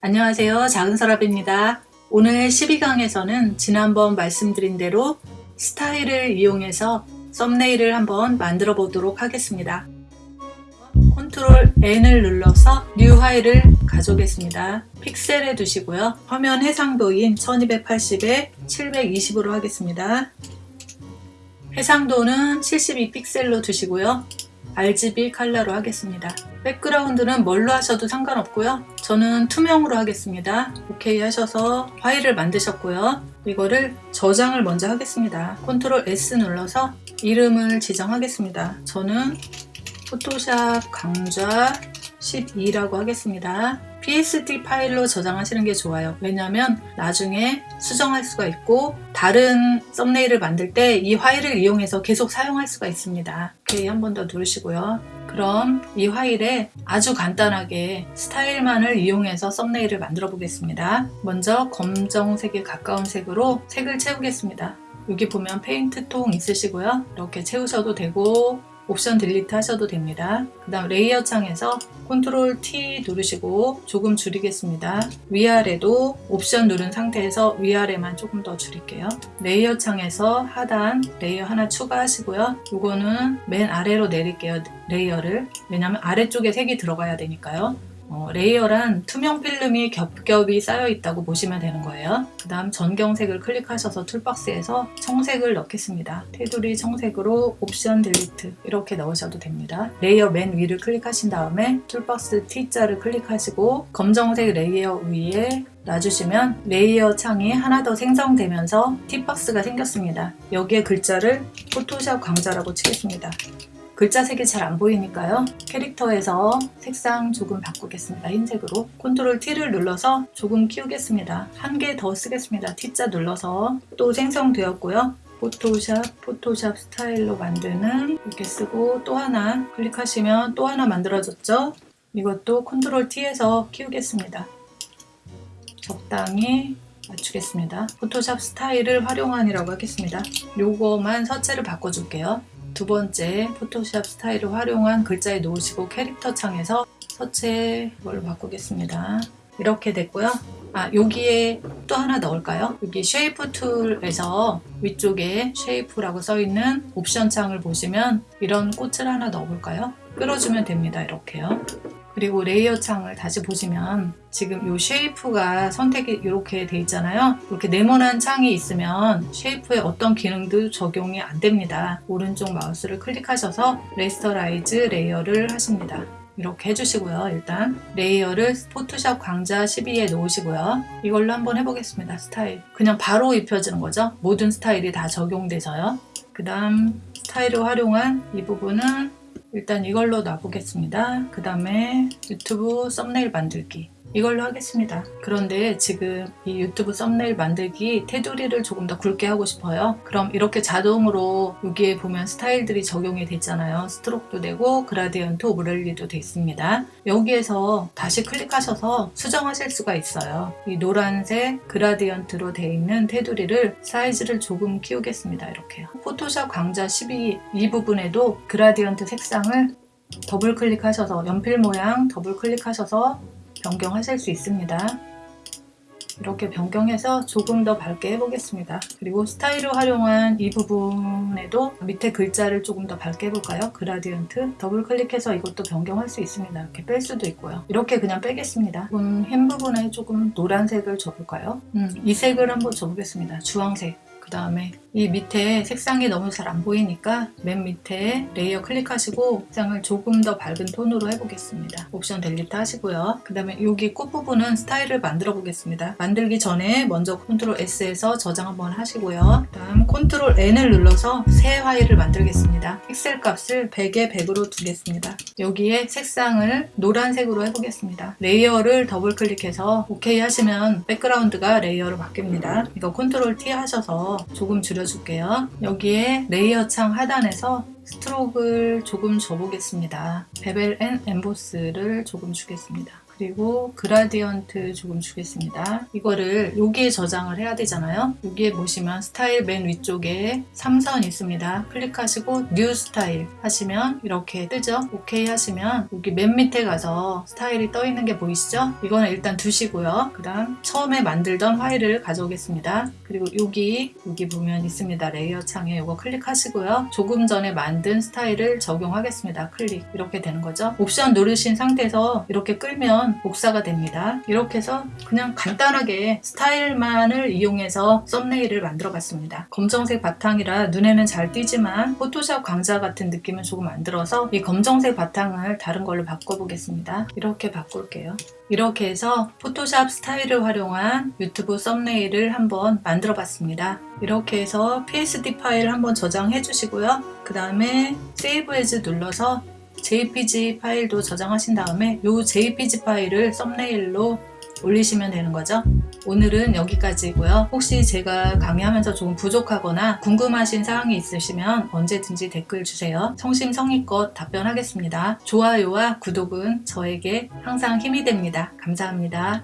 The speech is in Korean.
안녕하세요. 작은서랍입니다. 오늘 12강에서는 지난번 말씀드린 대로 스타일을 이용해서 썸네일을 한번 만들어 보도록 하겠습니다. Ctrl N을 눌러서 new 파일을 가져오겠습니다. 픽셀에 두시고요. 화면 해상도인 1280에 720으로 하겠습니다. 해상도는 72픽셀로 두시고요. RGB 컬러로 하겠습니다. 백그라운드는 뭘로 하셔도 상관없고요 저는 투명으로 하겠습니다. 오케이 하셔서 파일을 만드셨고요. 이거를 저장을 먼저 하겠습니다. Ctrl S 눌러서 이름을 지정하겠습니다. 저는 포토샵 강좌 12라고 하겠습니다 PSD 파일로 저장하시는 게 좋아요. 왜냐하면 나중에 수정할 수가 있고 다른 썸네일을 만들 때 이 파일을 이용해서 계속 사용할 수가 있습니다. 오케이 한 번 더 누르시고요. 그럼 이 파일에 아주 간단하게 스타일만을 이용해서 썸네일을 만들어 보겠습니다. 먼저 검정색에 가까운 색으로 색을 채우겠습니다. 여기 보면 페인트 통 있으시고요. 이렇게 채우셔도 되고 옵션 delete 하셔도 됩니다. 그 다음 layer 창에서 컨트롤 T 누르시고 조금 줄이겠습니다. 위아래도 옵션 누른 상태에서 위아래만 조금 더 줄일게요. layer 창에서 하단 layer 하나 추가하시고요. 이거는 맨 아래로 내릴게요. layer를. 왜냐하면 아래쪽에 색이 들어가야 되니까요. 어, layer란 투명 필름이 겹겹이 쌓여 있다고 보시면 되는 거예요. 그 다음 전경색을 클릭하셔서 toolbox에서 청색을 넣겠습니다. 테두리 청색으로 옵션 delete 이렇게 넣으셔도 됩니다. layer 맨 위를 클릭하신 다음에 toolbox T자를 클릭하시고 검정색 layer 위에 놔주시면 layer 창이 하나 더 생성되면서 T박스가 생겼습니다. 여기에 글자를 포토샵 강좌라고 치겠습니다. 글자 색이 잘 안 보이니까요. 캐릭터에서 색상 조금 바꾸겠습니다. 흰색으로. 컨트롤 T를 눌러서 조금 키우겠습니다. 한 개 더 쓰겠습니다. T자 눌러서 또 생성되었고요. 포토샵, 포토샵 스타일로 만드는 이렇게 쓰고 또 하나 클릭하시면 또 하나 만들어졌죠? 이것도 컨트롤 T에서 키우겠습니다. 적당히 맞추겠습니다. 포토샵 스타일을 활용한이라고 하겠습니다. 요거만 서체를 바꿔줄게요. 두 번째 포토샵 스타일을 활용한 글자에 놓으시고 캐릭터 창에서 서체 걸로 바꾸겠습니다. 이렇게 됐고요. 아 여기에 또 하나 넣을까요? 여기 shape tool에서 위쪽에 shape라고 써있는 옵션 창을 보시면 이런 꽃을 하나 넣어볼까요? 끌어주면 됩니다. 이렇게요. 그리고 layer 창을 다시 보시면 지금 이 shape가 선택이 이렇게 돼 있잖아요. 이렇게 네모난 창이 있으면 shape에 어떤 기능도 적용이 안 됩니다. 오른쪽 마우스를 클릭하셔서 rasterize layer를 하십니다. 이렇게 해주시고요 일단. layer를 포토샵 강좌 12에 놓으시고요. 이걸로 한번 해보겠습니다 스타일. 그냥 바로 입혀지는 거죠? 모든 스타일이 다 적용돼서요. 그 다음 스타일을 활용한 이 부분은 일단 이걸로 놔보겠습니다. 그 다음에 유튜브 썸네일 만들기 이걸로 하겠습니다. 그런데 지금 이 유튜브 썸네일 만들기 테두리를 조금 더 굵게 하고 싶어요. 그럼 이렇게 자동으로 여기에 보면 스타일들이 적용이 됐잖아요. stroke도 되고 gradient overlay도 돼 있습니다. 여기에서 다시 클릭하셔서 수정하실 수가 있어요. 이 노란색 gradient로 되어 있는 테두리를 사이즈를 조금 키우겠습니다. 이렇게요. 포토샵 강좌 12 이 부분에도 gradient 색상을 더블 클릭하셔서 연필 모양 더블 클릭하셔서 변경하실 수 있습니다. 이렇게 변경해서 조금 더 밝게 해보겠습니다. 그리고 스타일을 활용한 이 부분에도 밑에 글자를 조금 더 밝게 해볼까요? gradient 더블 클릭해서 이것도 변경할 수 있습니다. 이렇게 뺄 수도 있고요. 이렇게 그냥 빼겠습니다. 흰 부분에 조금 노란색을 줘볼까요? 음, 이 색을 한번 줘보겠습니다. 주황색 그 다음에 이 밑에 색상이 너무 잘 안 보이니까 맨 밑에 layer 클릭하시고 색상을 조금 더 밝은 톤으로 해보겠습니다. 옵션 delete 하시고요. 그 다음에 여기 끝부분은 스타일을 만들어 보겠습니다. 만들기 전에 먼저 컨트롤 S에서 저장 한번 하시고요. 그 다음 컨트롤 N을 눌러서 새 파일을 만들겠습니다. 픽셀 값을 100에 100으로 두겠습니다. 여기에 색상을 노란색으로 해보겠습니다. layer를 더블 클릭해서 OK 하시면 백그라운드가 layer로 바뀝니다. 이거 컨트롤 T 하셔서 조금 줄여줄게요. 여기에 layer 창 하단에서 stroke를 조금 줘보겠습니다. bevel and emboss를 조금 주겠습니다. 그 그리고 gradient 조금 주겠습니다. 이거를 여기에 저장을 해야 되잖아요. 여기에 보시면 스타일 맨 위쪽에 3선 있습니다. 클릭하시고 new style 하시면 이렇게 뜨죠. 오케이 하시면 여기 맨 밑에 가서 스타일이 떠 있는 게 보이시죠? 이거는 일단 두시고요. 그 다음 처음에 만들던 파일을 가져오겠습니다. 그리고 여기 여기 보면 있습니다. layer 창에 이거 클릭하시고요. 조금 전에 만든 스타일을 적용하겠습니다. 클릭 이렇게 되는 거죠. 옵션 누르신 상태에서 이렇게 끌면 복사가 됩니다. 이렇게 해서 그냥 간단하게 스타일만을 이용해서 썸네일을 만들어 봤습니다. 검정색 바탕이라 눈에는 잘 띄지만 포토샵 강좌 같은 느낌은 조금 안 들어서 이 검정색 바탕을 다른 걸로 바꿔보겠습니다. 이렇게 바꿀게요. 이렇게 해서 포토샵 스타일을 활용한 유튜브 썸네일을 한번 만들어 봤습니다. 이렇게 해서 PSD 파일 한번 저장해 주시고요. 그 다음에 save as 눌러서 JPG 파일도 저장하신 다음에 이 JPG 파일을 썸네일로 올리시면 되는 거죠. 오늘은 여기까지고요. 혹시 제가 강의하면서 조금 부족하거나 궁금하신 사항이 있으시면 언제든지 댓글 주세요. 성심성의껏 답변하겠습니다. 좋아요와 구독은 저에게 항상 힘이 됩니다. 감사합니다.